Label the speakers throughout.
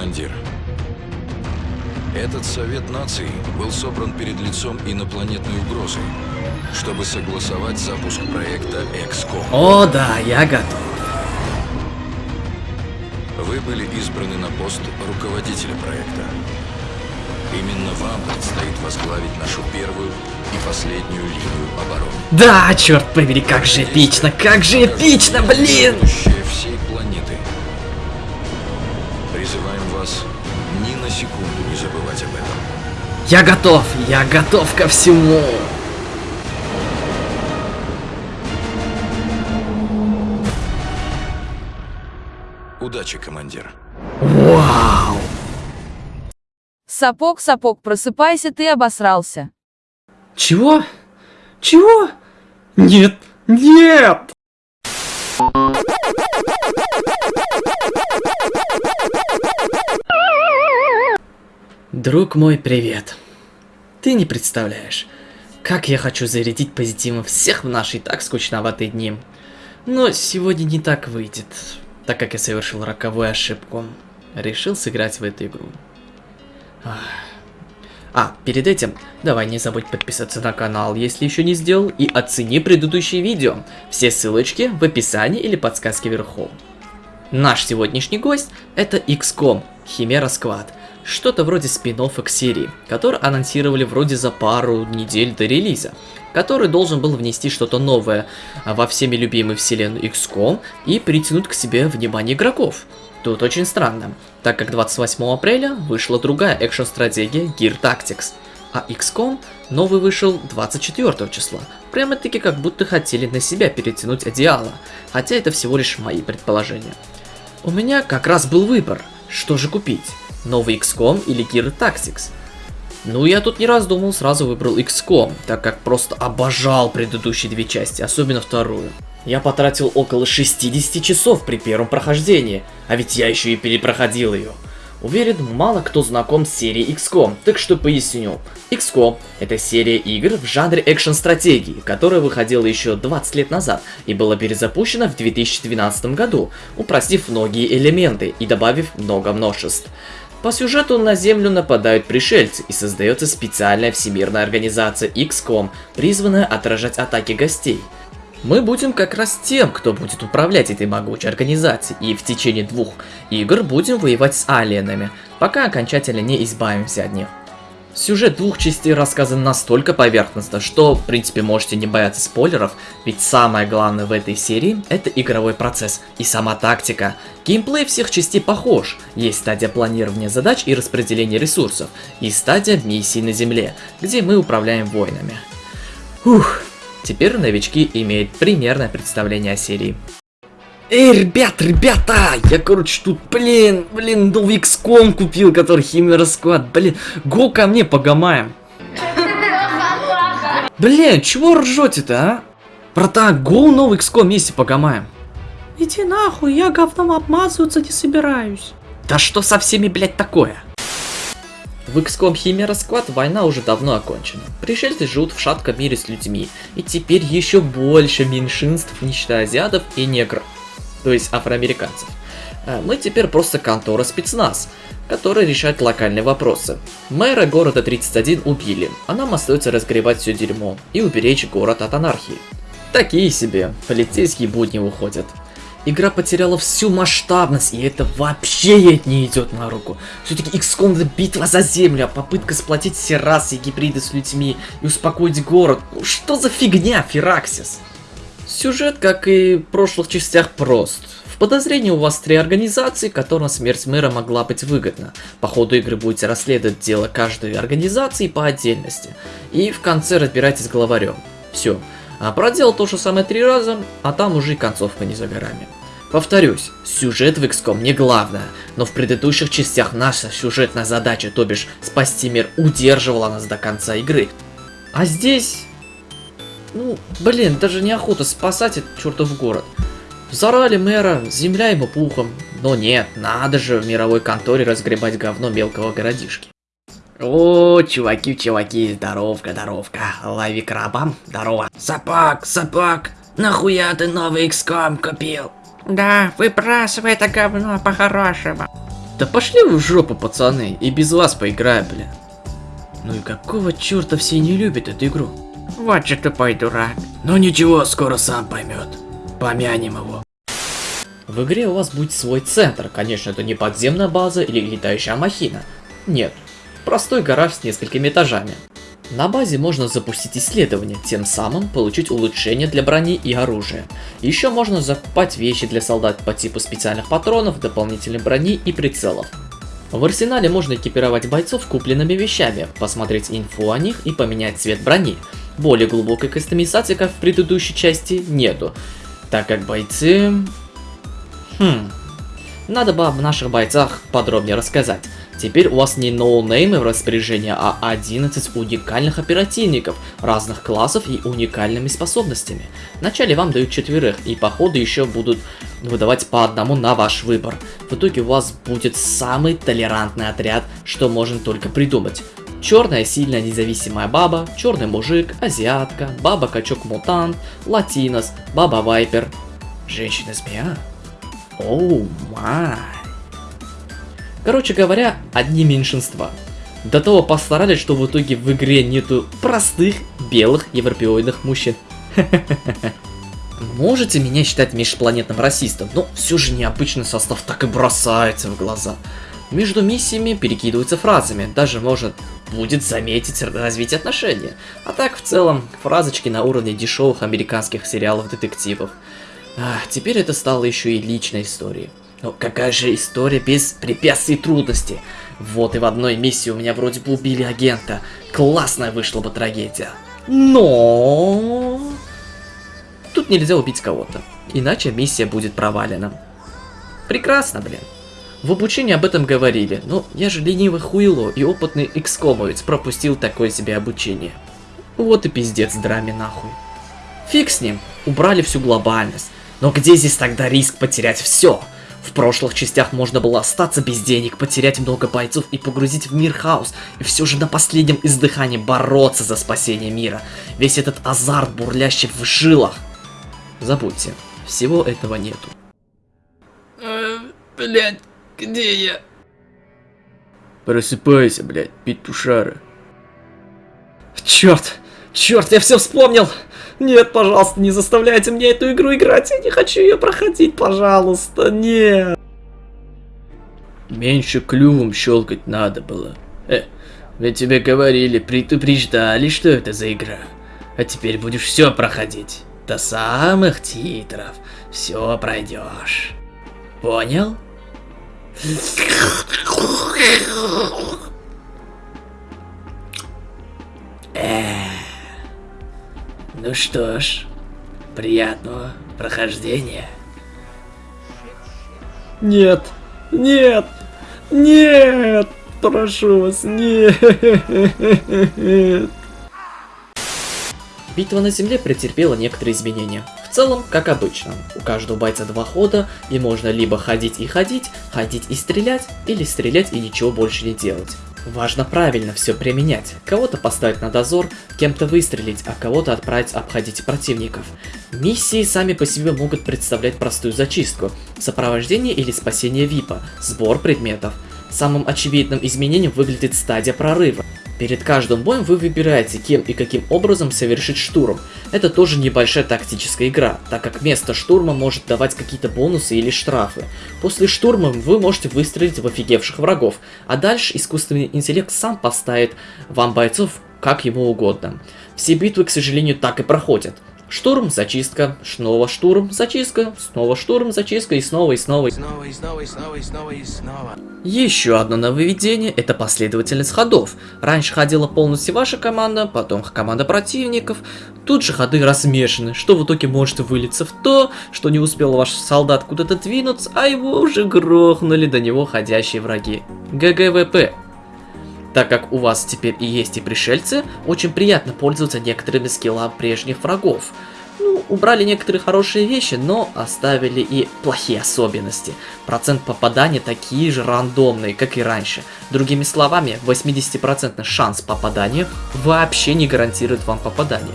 Speaker 1: командир. Этот Совет Наций был собран перед лицом инопланетной угрозы, чтобы согласовать запуск проекта XCOM.
Speaker 2: О, да, я готов.
Speaker 1: Вы были избраны на пост руководителя проекта. Именно вам предстоит возглавить нашу первую и последнюю линию обороны.
Speaker 2: Да, черт побери, как же эпично, как же эпично, блин!
Speaker 1: Будущее секунду не забывать об этом.
Speaker 2: Я готов, я готов ко всему.
Speaker 1: Удачи, командир.
Speaker 2: Вау!
Speaker 3: Сапог, сапог, просыпайся, ты обосрался.
Speaker 2: Чего? Чего? Нет, нет! Друг мой, привет. Ты не представляешь, как я хочу зарядить позитивом всех в наши так скучноватые дни. Но сегодня не так выйдет, так как я совершил роковую ошибку. Решил сыграть в эту игру. А, перед этим, давай не забудь подписаться на канал, если еще не сделал, и оцени предыдущие видео. Все ссылочки в описании или подсказке вверху. Наш сегодняшний гость это XCOM, Химера Squad. Что-то вроде спин к серии, который анонсировали вроде за пару недель до релиза, который должен был внести что-то новое во всеми любимой вселенную XCOM и притянуть к себе внимание игроков. Тут очень странно, так как 28 апреля вышла другая экшн-стратегия Gear Tactics, а XCOM новый вышел 24 числа. Прямо-таки как будто хотели на себя перетянуть одеяло, хотя это всего лишь мои предположения. У меня как раз был выбор, что же купить, новый XCOM или Gear Tactics. Ну, я тут не раздумал, сразу выбрал XCOM, так как просто обожал предыдущие две части, особенно вторую. Я потратил около 60 часов при первом прохождении, а ведь я еще и перепроходил ее. Уверен, мало кто знаком с серией XCOM, так что поясню. XCOM — это серия игр в жанре экшн-стратегии, которая выходила еще 20 лет назад и была перезапущена в 2012 году, упростив многие элементы и добавив много множеств. По сюжету на Землю нападают пришельцы и создается специальная всемирная организация XCOM, призванная отражать атаки гостей — мы будем как раз тем, кто будет управлять этой могучей организацией, и в течение двух игр будем воевать с алиенами, пока окончательно не избавимся от них. Сюжет двух частей рассказан настолько поверхностно, что, в принципе, можете не бояться спойлеров, ведь самое главное в этой серии – это игровой процесс и сама тактика. Геймплей всех частей похож, есть стадия планирования задач и распределения ресурсов, и стадия миссий на земле, где мы управляем воинами. Ух, Теперь новички имеют примерное представление о серии. Эй, ребят, ребята! Я, короче, тут, блин, блин, новый XCOM купил, который Химера Склад. Блин, го ко мне погамаем. Блин, чего ржете-то, а? Братан, го новый XCOM вместе погамаем.
Speaker 4: Иди нахуй, я говном обмазываться не собираюсь.
Speaker 2: Да что со всеми, блядь, такое? В XCOM Химера Squad война уже давно окончена. Пришельцы живут в шатком мире с людьми, и теперь еще больше меньшинств, не считая азиатов и негров, то есть афроамериканцев. А мы теперь просто контора спецназ, которая решает локальные вопросы. Мэра города 31 убили, а нам остается разгребать все дерьмо и уберечь город от анархии. Такие себе, полицейские будни выходят. Игра потеряла всю масштабность, и это вообще ей не идет на руку. Все-таки XCOM это битва за землю, а попытка сплотить все расы и гибриды с людьми и успокоить город. Что за фигня, Фераксис? Сюжет, как и в прошлых частях, прост. В подозрении у вас три организации, которым смерть мэра могла быть выгодна. По ходу игры будете расследовать дело каждой организации по отдельности. И в конце разбирайтесь с главарем. Все. А проделал то же самое три раза, а там уже и концовка не за горами. Повторюсь, сюжет в XCOM не главное, но в предыдущих частях наша сюжетная задача, то бишь спасти мир, удерживала нас до конца игры. А здесь... Ну, блин, даже неохота спасать этот чертов город. Взорали мэра, земля ему пухом. Но нет, надо же в мировой конторе разгребать говно мелкого городишки. О, чуваки, чуваки, здоровка, здоровка. Лови краба, здорово.
Speaker 4: Сапак, сапак, нахуя ты новый XCOM купил?
Speaker 5: Да, выбрасывай это говно по-хорошему.
Speaker 2: Да пошли вы в жопу, пацаны, и без вас поиграю, блин. Ну и какого черта все не любят эту игру?
Speaker 4: Вот же тупой дурак.
Speaker 2: Ну ничего, скоро сам поймет. Помянем его. В игре у вас будет свой центр. Конечно, это не подземная база или летающая махина. Нет, простой гараж с несколькими этажами. На базе можно запустить исследование, тем самым получить улучшение для брони и оружия. Еще можно закупать вещи для солдат по типу специальных патронов, дополнительной брони и прицелов. В арсенале можно экипировать бойцов купленными вещами, посмотреть инфу о них и поменять цвет брони. Более глубокой кастомизации, как в предыдущей части, нету, так как бойцы... Хм... Надо бы об наших бойцах подробнее рассказать. Теперь у вас не ноунеймы в распоряжении, а 11 уникальных оперативников разных классов и уникальными способностями. Вначале вам дают четверых, и по ходу еще будут выдавать по одному на ваш выбор. В итоге у вас будет самый толерантный отряд, что можно только придумать. Черная сильная независимая баба, черный мужик, азиатка, баба-качок-мутант, латинос, баба-вайпер, женщина-змея. Оу май. Короче говоря, одни меньшинства. До того постарались, что в итоге в игре нету простых белых европеоидных мужчин. Можете меня считать межпланетным расистом, но все же необычный состав так и бросается в глаза. Между миссиями перекидываются фразами, даже можно будет заметить развитие отношений. А так, в целом, фразочки на уровне дешевых американских сериалов детективов. А, теперь это стало еще и личной историей. Но какая же история без препятствий и трудностей? Вот и в одной миссии у меня вроде бы убили агента. Классная вышла бы трагедия. Но... Тут нельзя убить кого-то. Иначе миссия будет провалена. Прекрасно, блин. В обучении об этом говорили, но я же ленивый хуйло и опытный экскомовец пропустил такое себе обучение. Вот и пиздец драме нахуй. Фиг с ним, убрали всю глобальность. Но где здесь тогда риск потерять все? В прошлых частях можно было остаться без денег, потерять много бойцов и погрузить в мир хаос, и все же на последнем издыхании бороться за спасение мира. Весь этот азарт, бурлящий в жилах. Забудьте, всего этого нету.
Speaker 4: Э, блять, где я?
Speaker 2: Просыпайся, блядь, петушара. Черт, черт, я все вспомнил! Нет, пожалуйста, не заставляйте мне эту игру играть, я не хочу ее проходить, пожалуйста, нет. Меньше клювом щелкать надо было. Э, ведь тебе говорили, предупреждали, что это за игра. А теперь будешь все проходить. До самых титров. Все пройдешь. Понял? Ну что ж, приятного прохождения. Нет, нет, нет, прошу вас, нет. Битва на земле претерпела некоторые изменения. В целом, как обычно, у каждого бойца два хода, и можно либо ходить и ходить, ходить и стрелять, или стрелять и ничего больше не делать. Важно правильно все применять. Кого-то поставить на дозор, кем-то выстрелить, а кого-то отправить обходить противников. Миссии сами по себе могут представлять простую зачистку, сопровождение или спасение ВИПа, сбор предметов. Самым очевидным изменением выглядит стадия прорыва. Перед каждым боем вы выбираете, кем и каким образом совершить штурм. Это тоже небольшая тактическая игра, так как место штурма может давать какие-то бонусы или штрафы. После штурма вы можете выстрелить в офигевших врагов, а дальше искусственный интеллект сам поставит вам бойцов как ему угодно. Все битвы, к сожалению, так и проходят. Штурм, зачистка, снова штурм, зачистка, снова штурм, зачистка и снова и снова. И снова, и снова, и снова, и снова, и снова. Еще одно нововведение это последовательность ходов. Раньше ходила полностью ваша команда, потом команда противников. Тут же ходы размешаны, что в итоге может вылиться в то, что не успел ваш солдат куда-то двинуться, а его уже грохнули до него ходящие враги. GG WP. Так как у вас теперь и есть и пришельцы, очень приятно пользоваться некоторыми скиллами прежних врагов. Ну, убрали некоторые хорошие вещи, но оставили и плохие особенности. Процент попадания такие же рандомные, как и раньше. Другими словами, 80% шанс попадания вообще не гарантирует вам попадание.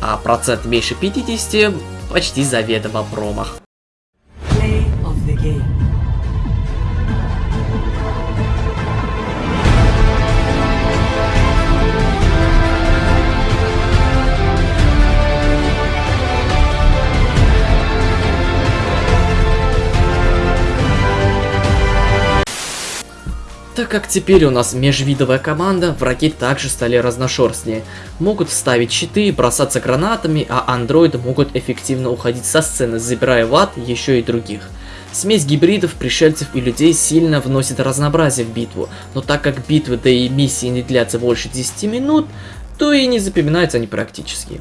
Speaker 2: А процент меньше 50 почти заведомо промах. Так как теперь у нас межвидовая команда, враги также стали разношерстнее. Могут вставить щиты, бросаться гранатами, а андроиды могут эффективно уходить со сцены, забирая в ад еще и других. Смесь гибридов, пришельцев и людей сильно вносит разнообразие в битву, но так как битвы да и миссии не длятся больше 10 минут, то и не запоминаются они практически.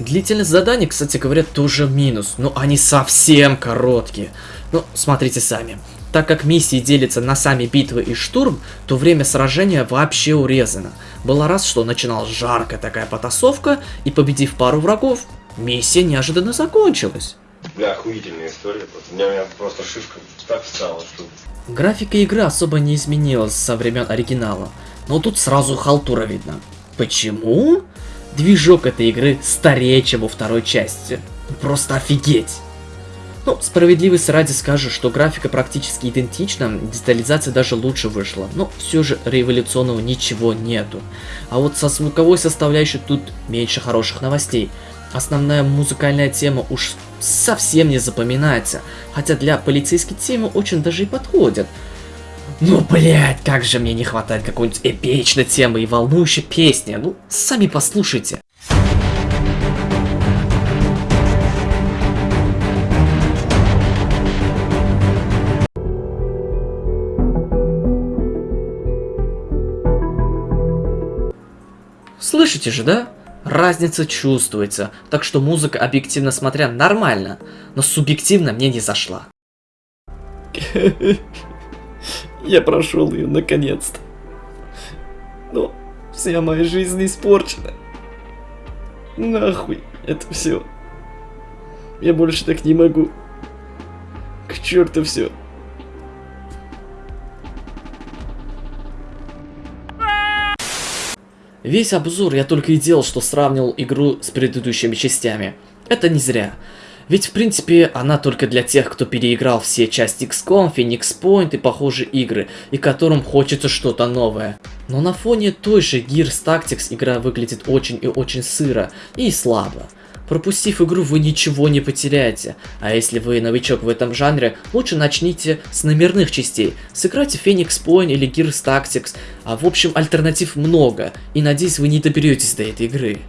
Speaker 2: Длительность заданий, кстати говоря, тоже минус, но они совсем короткие. Ну, смотрите сами. Так как миссии делятся на сами битвы и штурм, то время сражения вообще урезано. Было раз, что начиналась жаркая такая потасовка, и победив пару врагов, миссия неожиданно закончилась.
Speaker 5: Бля, охуительная история. У, меня, у меня просто шишка так встала, что...
Speaker 2: Графика игры особо не изменилась со времен оригинала, но тут сразу халтура видно. Почему? Движок этой игры старее, чем во второй части. Просто офигеть! Ну, справедливости ради скажу, что графика практически идентична, детализация даже лучше вышла, но все же революционного ничего нету. А вот со звуковой составляющей тут меньше хороших новостей. Основная музыкальная тема уж совсем не запоминается, хотя для полицейской темы очень даже и подходит. Ну, блять, как же мне не хватает какой-нибудь эпичной темы и волнующей песни. Ну, сами послушайте. Слышите же, да? Разница чувствуется, так что музыка, объективно смотря, нормально, но субъективно мне не зашла. Я прошел ее наконец-то. Но вся моя жизнь испорчена. Нахуй это все. Я больше так не могу. К черту все. Весь обзор я только и делал, что сравнивал игру с предыдущими частями. Это не зря. Ведь в принципе она только для тех, кто переиграл все части XCOM, Phoenix Point и похожие игры, и которым хочется что-то новое. Но на фоне той же Gears Tactics игра выглядит очень и очень сыро и слабо. Пропустив игру, вы ничего не потеряете. А если вы новичок в этом жанре, лучше начните с номерных частей. Сыграйте Phoenix Point или Gears Tactics. А в общем, альтернатив много. И надеюсь, вы не доберетесь до этой игры.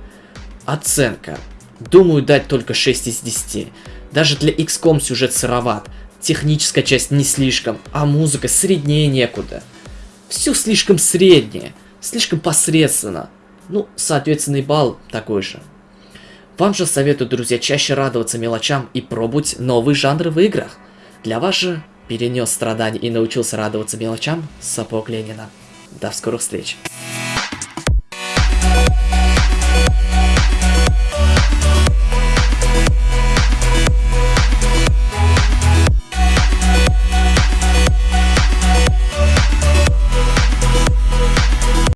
Speaker 2: Оценка. Думаю, дать только 6 из 10. Даже для XCOM сюжет сыроват. Техническая часть не слишком, а музыка среднее некуда. Все слишком среднее, слишком посредственно. Ну, соответственный балл такой же. Вам же советую, друзья, чаще радоваться мелочам и пробовать новые жанры в играх. Для вас же перенес страдания и научился радоваться мелочам сапог Ленина. До скорых встреч!